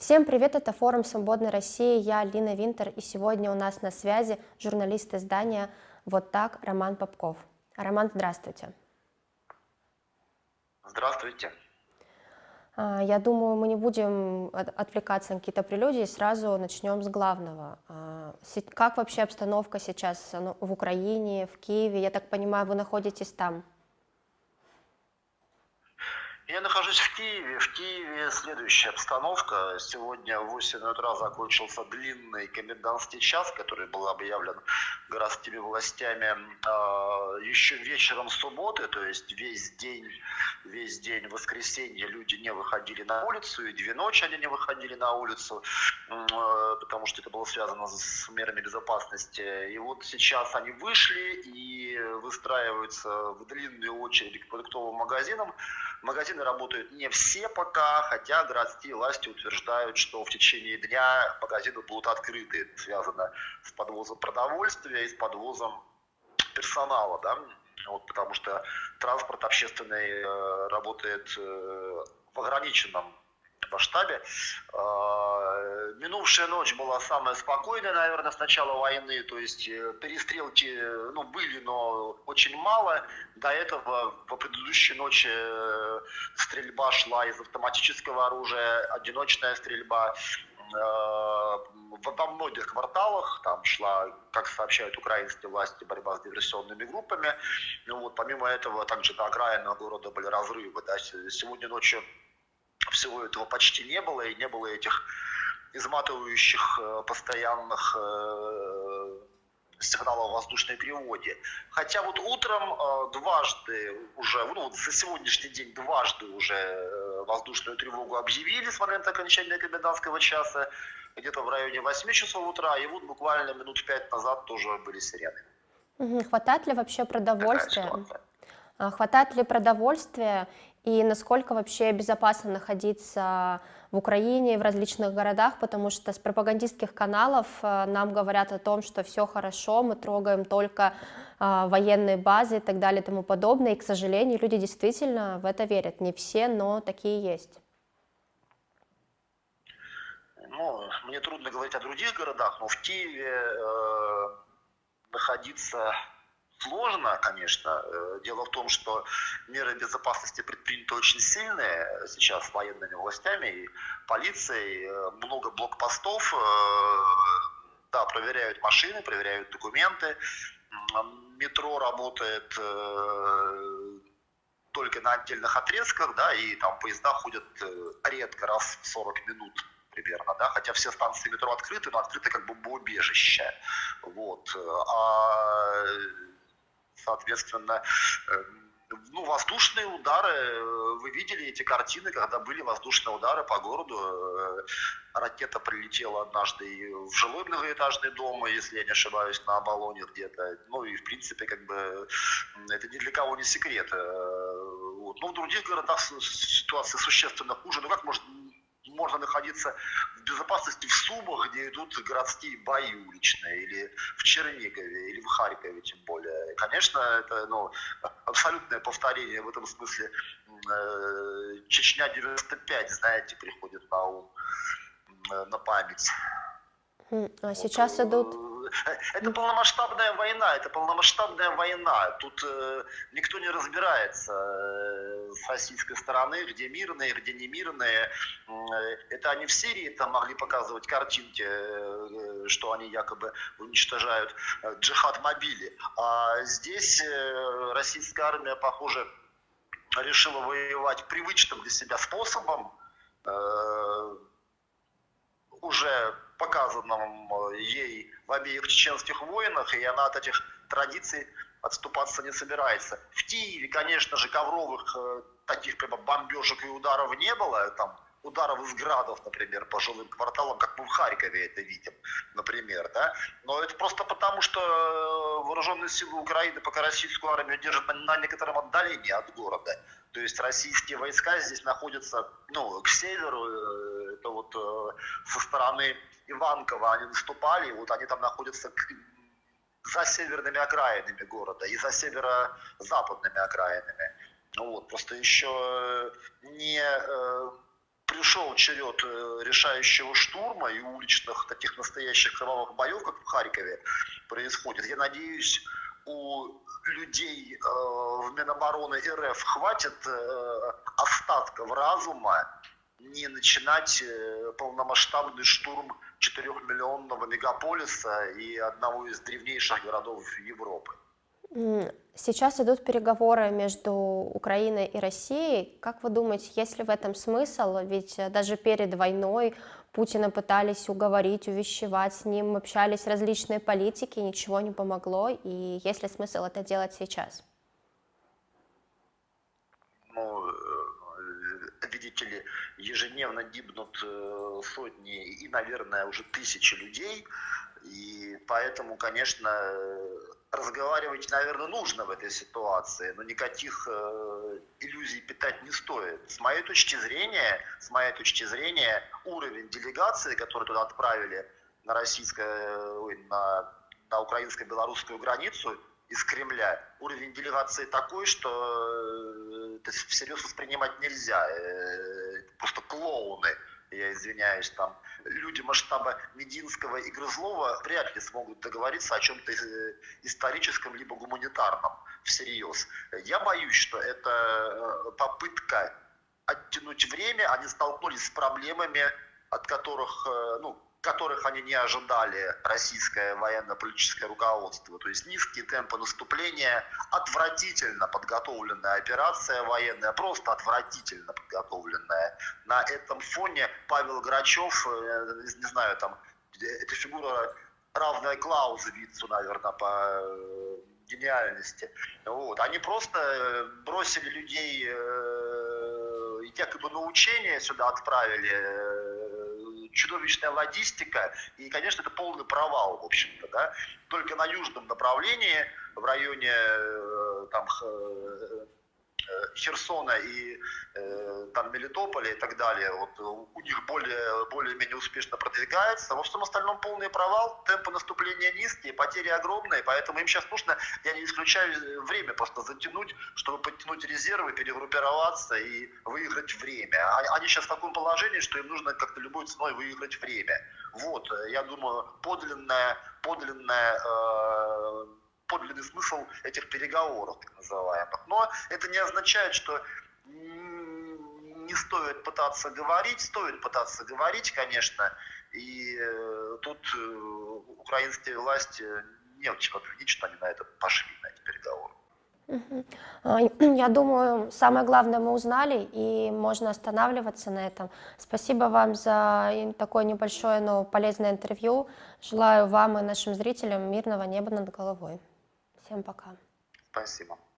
Всем привет, это форум «Свободной России», я Лина Винтер, и сегодня у нас на связи журналист издания «Вот так» Роман Попков. Роман, здравствуйте. Здравствуйте. А, я думаю, мы не будем отвлекаться на какие-то прелюдии, сразу начнем с главного. А, как вообще обстановка сейчас ну, в Украине, в Киеве? Я так понимаю, вы находитесь там? Я нахожусь в Киеве. В Киеве следующая обстановка. Сегодня в 8 утра закончился длинный комендантский час, который был объявлен городскими властями а, еще вечером субботы, то есть весь день, весь день воскресенья люди не выходили на улицу, и две ночи они не выходили на улицу, а, потому что это было связано с мерами безопасности. И вот сейчас они вышли и выстраиваются в длинную очередь к продуктовым магазинам. Магазины работают не все пока, хотя городские власти утверждают, что в течение дня магазины будут открыты. Связано с подвозом продовольствия и с подвозом персонала, да, вот, потому что транспорт общественный э, работает э, в ограниченном масштабе. А, минувшая ночь была самая спокойная, наверное, с начала войны, то есть э, перестрелки ну, были, но очень мало. До этого по предыдущей ночи э, стрельба шла из автоматического оружия, одиночная стрельба э, во многих кварталах там шла, как сообщают украинские власти, борьба с диверсионными группами. Ну, вот, помимо этого, также на окраинах города были разрывы. Да. Сегодня ночью всего этого почти не было, и не было этих изматывающих э, постоянных э, сигналов воздушной тревоги. Хотя вот утром э, дважды уже, ну вот за сегодняшний день дважды уже воздушную тревогу объявили с момента окончания комендантского часа, где-то в районе 8 часов утра, и вот буквально минут пять назад тоже были сирены. Хватает ли вообще продовольствия? А, хватает ли продовольствия и насколько вообще безопасно находиться в Украине в различных городах, потому что с пропагандистских каналов э, нам говорят о том, что все хорошо, мы трогаем только э, военные базы и так далее и тому подобное, и, к сожалению, люди действительно в это верят, не все, но такие есть. Ну, мне трудно говорить о других городах, но в Киеве э, находиться сложно, конечно. Э, дело в том, что меры безопасности предприняты очень сильные сейчас военными властями и полицией. Э, много блокпостов, э, да, проверяют машины, проверяют документы. Метро работает только на отдельных отрезках, да, и там поезда ходят редко, раз в 40 минут примерно, да, хотя все станции метро открыты, но открыты как бы бомбоубежище, вот. А соответственно, эм, ну, воздушные удары, вы видели эти картины, когда были воздушные удары по городу. Э, ракета прилетела однажды в жилой многоэтажный дом, если я не ошибаюсь, на Оболоне где-то. Ну и, в принципе, как бы, это ни для кого не секрет. Э, вот. Но в других городах ситуация существенно хуже. Ну как может можно находиться в безопасности в Сумах, где идут городские бои уличные, или в Чернигове, или в Харькове тем более. И, конечно, это ну, абсолютное повторение в этом смысле. Э, Чечня 95, знаете, приходит на ум, на память. А сейчас вот, идут это полномасштабная война, это полномасштабная война. Тут э, никто не разбирается э, с российской стороны, где мирные, где не мирные. Э, это они в Сирии там могли показывать картинки, э, что они якобы уничтожают э, джихад-мобили. А здесь э, российская армия, похоже, решила воевать привычным для себя способом. Э, уже показанном э, ей в обеих чеченских войнах, и она от этих традиций отступаться не собирается. В Киеве, конечно же, ковровых э, таких прямо бомбежек и ударов не было, там ударов из градов, например, по жилым кварталам, как мы в Харькове это видим, например, да. Но это просто потому, что э, вооруженные силы Украины пока российскую армию держат на, на некотором отдалении от города. То есть российские войска здесь находятся, ну, к северу, вот со стороны Иванкова они наступали, вот они там находятся за северными окраинами города и за северо-западными окраинами. Ну вот, просто еще не э, пришел черед э, решающего штурма и уличных таких настоящих кровавых боев, как в Харькове происходит. Я надеюсь, у людей э, в Минобороны РФ хватит э, остатков разума не начинать э, полномасштабный штурм 4-миллионного мегаполиса и одного из древнейших городов Европы. Сейчас идут переговоры между Украиной и Россией. Как вы думаете, есть ли в этом смысл? Ведь э, даже перед войной Путина пытались уговорить, увещевать, с ним общались различные политики, ничего не помогло. И есть ли смысл это делать сейчас? Ну, э, видите ли, ежедневно гибнут э, сотни и, наверное, уже тысячи людей. И поэтому, конечно, разговаривать, наверное, нужно в этой ситуации, но никаких э, иллюзий питать не стоит. С моей точки зрения, с моей точки зрения, уровень делегации, который туда отправили на российское, на, на украинско-белорусскую границу из Кремля, уровень делегации такой, что э, это всерьез воспринимать нельзя. Э, просто клоуны я извиняюсь, там люди масштаба Мединского и Грызлова вряд ли смогут договориться о чем-то э, историческом либо гуманитарном всерьез. Я боюсь, что это попытка оттянуть время, они столкнулись с проблемами, от которых, ну, которых они не ожидали российское военно-политическое руководство. То есть низкие темпы наступления, отвратительно подготовленная операция военная, просто отвратительно подготовленная. На этом фоне Павел Грачев, э, не знаю, там, эта фигура равная Клаузевицу, наверное, по э, гениальности. Вот. Они просто э, бросили людей якобы на учение сюда отправили, чудовищная логистика, и, конечно, это полный провал, в общем-то, да. Только на южном направлении, в районе э, там, э, Херсона и э, там Мелитополя и так далее, вот у них более, более-менее успешно продвигается. Во всем остальном полный провал, темпы наступления низкие, потери огромные, поэтому им сейчас нужно, я не исключаю, время просто затянуть, чтобы подтянуть резервы, перегруппироваться и выиграть время. А, они сейчас в таком положении, что им нужно как-то любой ценой выиграть время. Вот, я думаю, подлинная, подлинная э, подлинный смысл этих переговоров, так называемых. Но это не означает, что не стоит пытаться говорить, стоит пытаться говорить, конечно, и э, тут э, украинские власти не очень обвинить, что они на это пошли, на эти переговоры. А, я думаю, самое главное мы узнали, и можно останавливаться на этом. Спасибо вам за такое небольшое, но полезное интервью. Желаю вам и нашим зрителям мирного неба над головой. Всем пока. Спасибо.